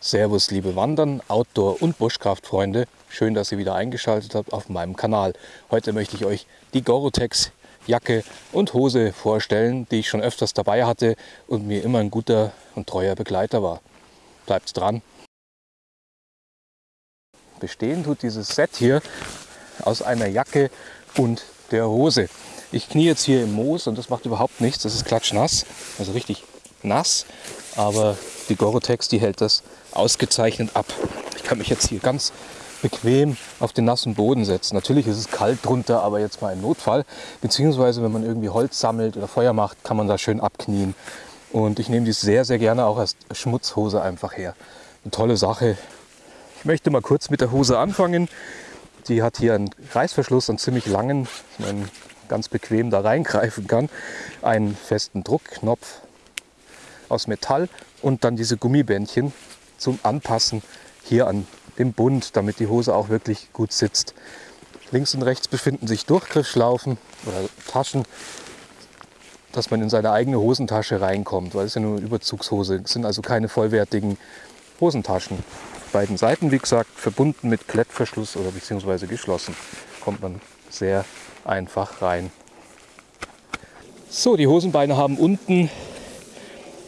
Servus liebe Wandern, Outdoor- und Buschkraftfreunde. Schön, dass ihr wieder eingeschaltet habt auf meinem Kanal. Heute möchte ich euch die Gorotex Jacke und Hose vorstellen, die ich schon öfters dabei hatte und mir immer ein guter und treuer Begleiter war. Bleibt dran! Bestehen tut dieses Set hier aus einer Jacke und der Hose. Ich knie jetzt hier im Moos und das macht überhaupt nichts. Das ist klatschnass, also richtig nass. Aber die Gorotex, die hält das ausgezeichnet ab. Ich kann mich jetzt hier ganz bequem auf den nassen Boden setzen. Natürlich ist es kalt drunter, aber jetzt mal im Notfall. Beziehungsweise wenn man irgendwie Holz sammelt oder Feuer macht, kann man da schön abknien. Und ich nehme die sehr, sehr gerne auch als Schmutzhose einfach her. Eine tolle Sache. Ich möchte mal kurz mit der Hose anfangen. Die hat hier einen Reißverschluss, einen ziemlich langen, man ganz bequem da reingreifen kann. Einen festen Druckknopf aus Metall und dann diese Gummibändchen zum Anpassen hier an dem Bund, damit die Hose auch wirklich gut sitzt. Links und rechts befinden sich Durchgriffsschlaufen oder Taschen, dass man in seine eigene Hosentasche reinkommt, weil es ja nur eine Überzugshose es sind also keine vollwertigen Hosentaschen. Beiden Seiten, wie gesagt, verbunden mit Klettverschluss oder beziehungsweise geschlossen, kommt man sehr einfach rein. So, die Hosenbeine haben unten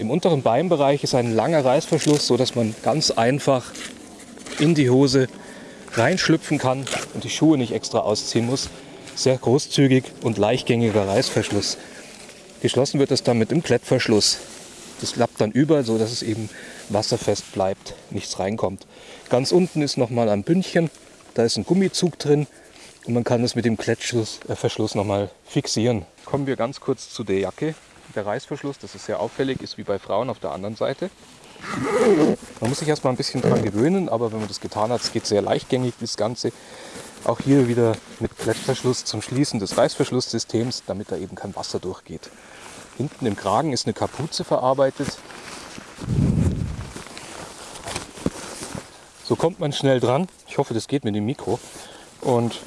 im unteren Beinbereich ist ein langer Reißverschluss, so dass man ganz einfach in die Hose reinschlüpfen kann und die Schuhe nicht extra ausziehen muss. Sehr großzügig und leichtgängiger Reißverschluss. Geschlossen wird es dann mit dem Klettverschluss. Das klappt dann über, so dass es eben wasserfest bleibt, nichts reinkommt. Ganz unten ist nochmal ein Bündchen, da ist ein Gummizug drin und man kann es mit dem Klettverschluss äh, nochmal fixieren. Kommen wir ganz kurz zu der Jacke der Reißverschluss, das ist sehr auffällig, ist wie bei Frauen auf der anderen Seite. Man muss sich erstmal ein bisschen dran gewöhnen, aber wenn man das getan hat, es geht sehr leichtgängig das Ganze. Auch hier wieder mit Klettverschluss zum Schließen des Reißverschlusssystems, damit da eben kein Wasser durchgeht. Hinten im Kragen ist eine Kapuze verarbeitet. So kommt man schnell dran. Ich hoffe, das geht mit dem Mikro. Und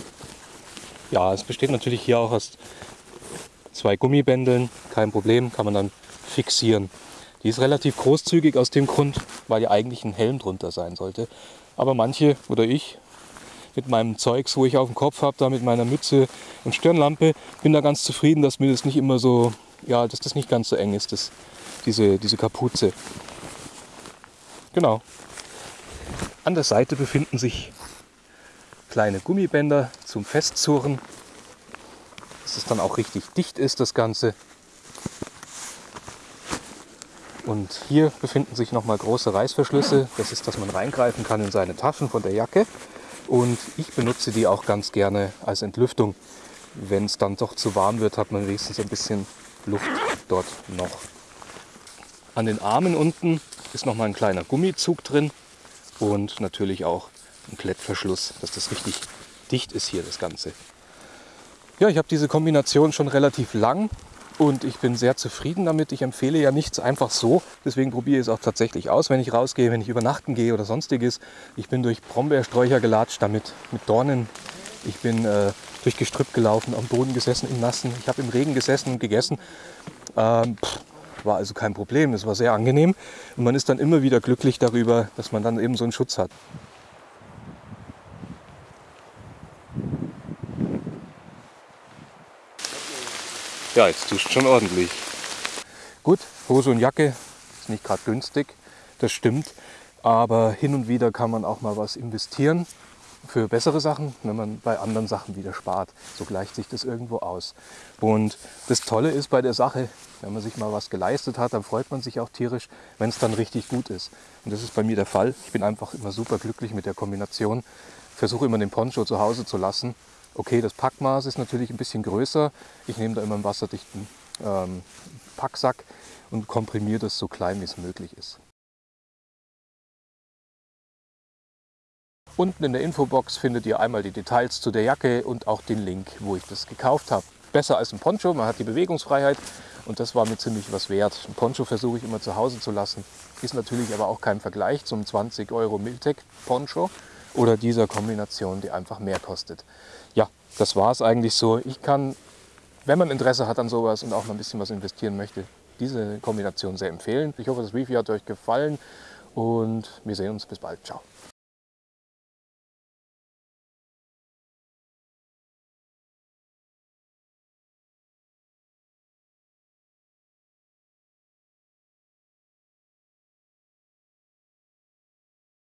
ja, es besteht natürlich hier auch aus zwei Gummibändeln, kein Problem, kann man dann fixieren. Die ist relativ großzügig aus dem Grund, weil ja eigentlich ein Helm drunter sein sollte. Aber manche oder ich mit meinem Zeugs, wo ich auf dem Kopf habe, da mit meiner Mütze und Stirnlampe, bin da ganz zufrieden, dass mir das nicht immer so, ja, dass das nicht ganz so eng ist, das, diese, diese Kapuze. Genau. An der Seite befinden sich kleine Gummibänder zum Festzurren dass es dann auch richtig dicht ist, das Ganze. Und hier befinden sich nochmal große Reißverschlüsse. Das ist, dass man reingreifen kann in seine Taschen von der Jacke. Und ich benutze die auch ganz gerne als Entlüftung. Wenn es dann doch zu warm wird, hat man wenigstens ein bisschen Luft dort noch. An den Armen unten ist nochmal ein kleiner Gummizug drin und natürlich auch ein Klettverschluss, dass das richtig dicht ist hier das Ganze. Ja, ich habe diese Kombination schon relativ lang und ich bin sehr zufrieden damit. Ich empfehle ja nichts einfach so. Deswegen probiere ich es auch tatsächlich aus, wenn ich rausgehe, wenn ich übernachten gehe oder sonstiges. Ich bin durch Brombeersträucher gelatscht damit, mit Dornen. Ich bin äh, durch Gestrüpp gelaufen, am Boden gesessen, im Nassen. Ich habe im Regen gesessen und gegessen. Ähm, pff, war also kein Problem. Es war sehr angenehm. Und man ist dann immer wieder glücklich darüber, dass man dann eben so einen Schutz hat. Ja, jetzt duscht schon ordentlich. Gut, Hose und Jacke ist nicht gerade günstig, das stimmt. Aber hin und wieder kann man auch mal was investieren für bessere Sachen, wenn man bei anderen Sachen wieder spart. So gleicht sich das irgendwo aus. Und das Tolle ist bei der Sache, wenn man sich mal was geleistet hat, dann freut man sich auch tierisch, wenn es dann richtig gut ist. Und das ist bei mir der Fall. Ich bin einfach immer super glücklich mit der Kombination. Versuche immer den Poncho zu Hause zu lassen Okay, das Packmaß ist natürlich ein bisschen größer. Ich nehme da immer einen wasserdichten ähm, Packsack und komprimiere das so klein wie es möglich ist. Unten in der Infobox findet ihr einmal die Details zu der Jacke und auch den Link, wo ich das gekauft habe. Besser als ein Poncho, man hat die Bewegungsfreiheit und das war mir ziemlich was wert. Ein Poncho versuche ich immer zu Hause zu lassen, ist natürlich aber auch kein Vergleich zum 20 Euro Miltec Poncho oder dieser Kombination, die einfach mehr kostet. Ja, das war es eigentlich so. Ich kann, wenn man Interesse hat an sowas und auch mal ein bisschen was investieren möchte, diese Kombination sehr empfehlen. Ich hoffe, das Review hat euch gefallen und wir sehen uns. Bis bald. Ciao.